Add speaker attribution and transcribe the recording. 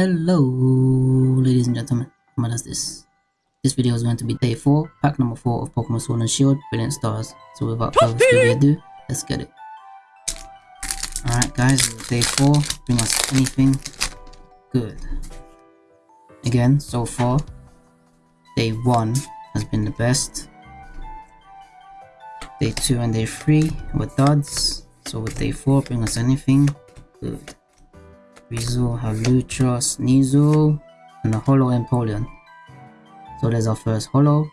Speaker 1: Hello, ladies and gentlemen. What is this? This video is going to be day 4, pack number 4 of Pokemon Sword and Shield, Brilliant Stars. So without further ado, let's get it. Alright guys, day 4, bring us anything good. Again, so far, day 1 has been the best. Day 2 and day 3 were duds. So with day 4, bring us anything good. Rizzo, Halutra, Sneasel, and a Holo Empoleon. So there's our first Holo.